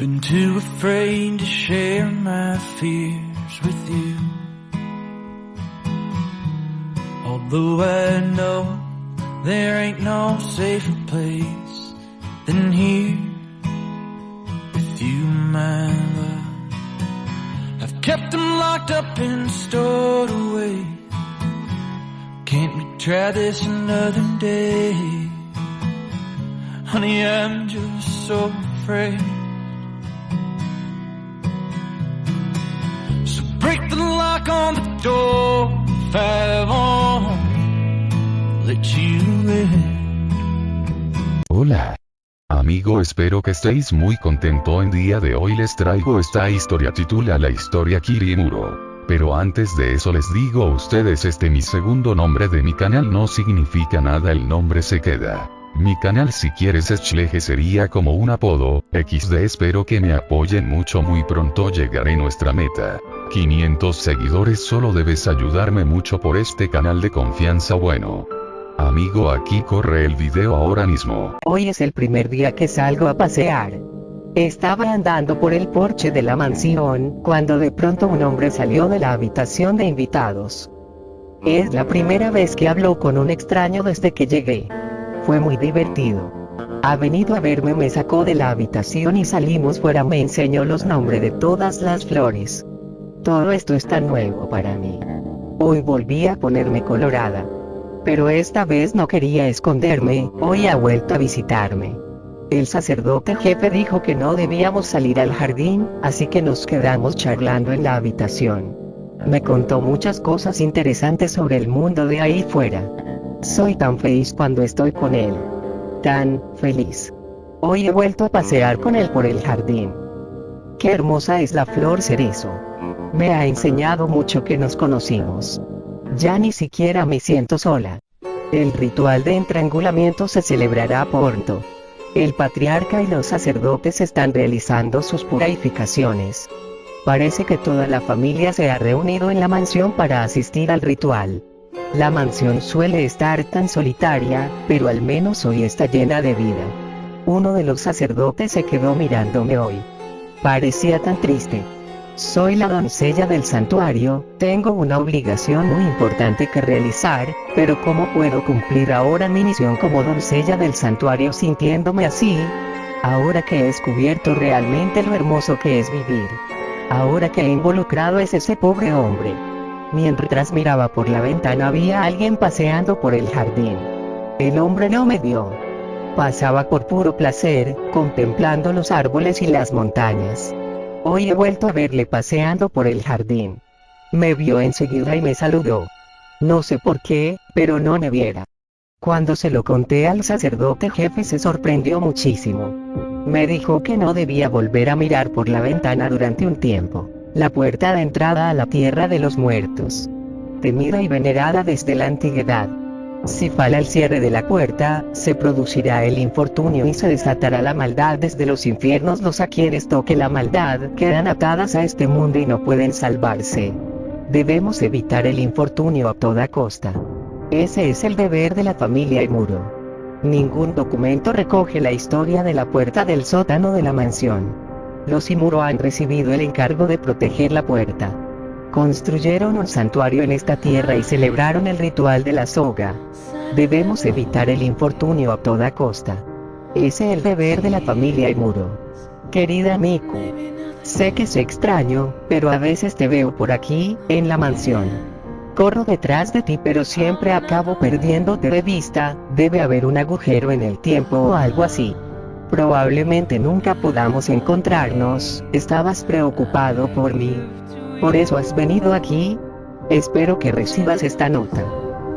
Been too afraid to share my fears with you. Although I know there ain't no safer place than here with you, my love. I've kept them locked up and stored away. Can't we try this another day? Honey, I'm just so afraid. Hola. Amigo espero que estéis muy contento en día de hoy les traigo esta historia titula la historia Kirimuro. Pero antes de eso les digo a ustedes este mi segundo nombre de mi canal no significa nada el nombre se queda. Mi canal si quieres Schleje sería como un apodo, XD espero que me apoyen mucho muy pronto llegaré nuestra meta. 500 seguidores solo debes ayudarme mucho por este canal de confianza bueno. Amigo aquí corre el video ahora mismo. Hoy es el primer día que salgo a pasear. Estaba andando por el porche de la mansión, cuando de pronto un hombre salió de la habitación de invitados. Es la primera vez que hablo con un extraño desde que llegué. Fue muy divertido. Ha venido a verme, me sacó de la habitación y salimos fuera, me enseñó los nombres de todas las flores. Todo esto está nuevo para mí. Hoy volví a ponerme colorada. Pero esta vez no quería esconderme, hoy ha vuelto a visitarme. El sacerdote jefe dijo que no debíamos salir al jardín, así que nos quedamos charlando en la habitación. Me contó muchas cosas interesantes sobre el mundo de ahí fuera. Soy tan feliz cuando estoy con él. Tan feliz. Hoy he vuelto a pasear con él por el jardín. Qué hermosa es la flor cerezo. Me ha enseñado mucho que nos conocimos. Ya ni siquiera me siento sola. El ritual de entrangulamiento se celebrará pronto. El patriarca y los sacerdotes están realizando sus purificaciones. Parece que toda la familia se ha reunido en la mansión para asistir al ritual. La mansión suele estar tan solitaria, pero al menos hoy está llena de vida. Uno de los sacerdotes se quedó mirándome hoy. Parecía tan triste. Soy la doncella del santuario, tengo una obligación muy importante que realizar, pero ¿cómo puedo cumplir ahora mi misión como doncella del santuario sintiéndome así? Ahora que he descubierto realmente lo hermoso que es vivir. Ahora que he involucrado es ese pobre hombre. Mientras miraba por la ventana había alguien paseando por el jardín. El hombre no me vio. Pasaba por puro placer, contemplando los árboles y las montañas. Hoy he vuelto a verle paseando por el jardín. Me vio enseguida y me saludó. No sé por qué, pero no me viera. Cuando se lo conté al sacerdote jefe se sorprendió muchísimo. Me dijo que no debía volver a mirar por la ventana durante un tiempo, la puerta de entrada a la tierra de los muertos. Temida y venerada desde la antigüedad. Si falla el cierre de la puerta, se producirá el infortunio y se desatará la maldad desde los infiernos. Los a quienes toque la maldad quedan atadas a este mundo y no pueden salvarse. Debemos evitar el infortunio a toda costa. Ese es el deber de la familia Imuro. Ningún documento recoge la historia de la puerta del sótano de la mansión. Los Imuro han recibido el encargo de proteger la puerta. Construyeron un santuario en esta tierra y celebraron el ritual de la soga. Debemos evitar el infortunio a toda costa. Ese es el deber de la familia Imuro. Querida Miku. Sé que es extraño, pero a veces te veo por aquí, en la mansión. Corro detrás de ti pero siempre acabo perdiéndote de vista, debe haber un agujero en el tiempo o algo así. Probablemente nunca podamos encontrarnos, estabas preocupado por mí. Por eso has venido aquí. Espero que recibas esta nota.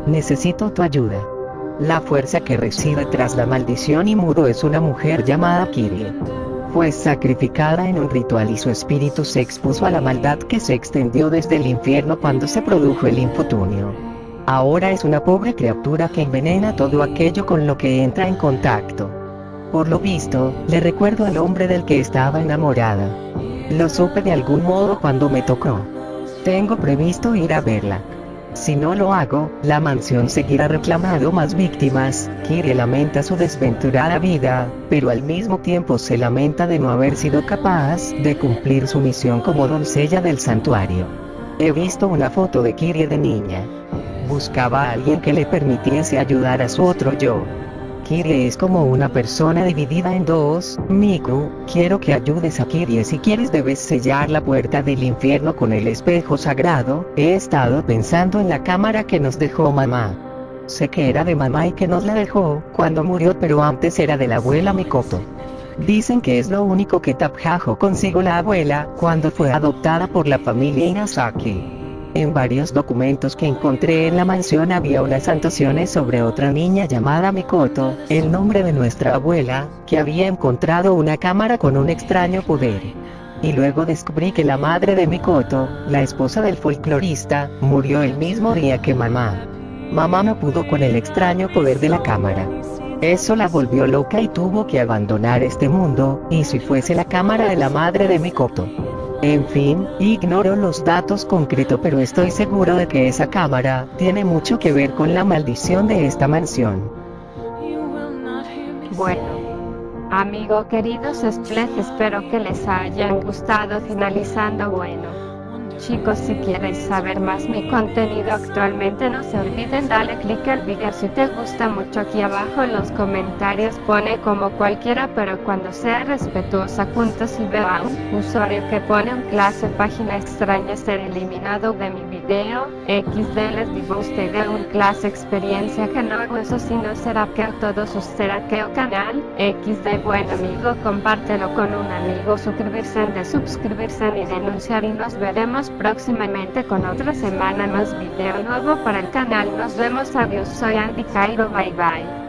Necesito tu ayuda. La fuerza que reside tras la maldición y muro es una mujer llamada Kirie. Fue sacrificada en un ritual y su espíritu se expuso a la maldad que se extendió desde el infierno cuando se produjo el infortunio. Ahora es una pobre criatura que envenena todo aquello con lo que entra en contacto. Por lo visto, le recuerdo al hombre del que estaba enamorada. Lo supe de algún modo cuando me tocó. Tengo previsto ir a verla. Si no lo hago, la mansión seguirá reclamando más víctimas. Kirie lamenta su desventurada vida, pero al mismo tiempo se lamenta de no haber sido capaz de cumplir su misión como doncella del santuario. He visto una foto de Kirie de niña. Buscaba a alguien que le permitiese ayudar a su otro yo. Kirie es como una persona dividida en dos, Miku, quiero que ayudes a Kirie si quieres debes sellar la puerta del infierno con el espejo sagrado, he estado pensando en la cámara que nos dejó mamá. Sé que era de mamá y que nos la dejó cuando murió pero antes era de la abuela Mikoto. Dicen que es lo único que Tapjajo consigo la abuela cuando fue adoptada por la familia Inazaki. En varios documentos que encontré en la mansión había unas anotaciones sobre otra niña llamada Mikoto, el nombre de nuestra abuela, que había encontrado una cámara con un extraño poder. Y luego descubrí que la madre de Mikoto, la esposa del folclorista, murió el mismo día que mamá. Mamá no pudo con el extraño poder de la cámara. Eso la volvió loca y tuvo que abandonar este mundo, y si fuese la cámara de la madre de Mikoto. En fin, ignoro los datos concretos pero estoy seguro de que esa cámara tiene mucho que ver con la maldición de esta mansión. Bueno, amigo queridos espero que les hayan gustado finalizando bueno. Chicos si quieres saber más mi contenido actualmente no se olviden darle click al video. Si te gusta mucho aquí abajo en los comentarios pone como cualquiera pero cuando sea respetuosa punto si veo a un usuario que pone un clase página extraña ser eliminado de mi video XD les digo usted un clase experiencia que no hago eso si no será que todos será que canal XD bueno amigo compártelo con un amigo suscribirse de suscribirse y denunciar y nos veremos próximamente con otra semana más video nuevo para el canal. Nos vemos, adiós, soy Andy Cairo, bye bye.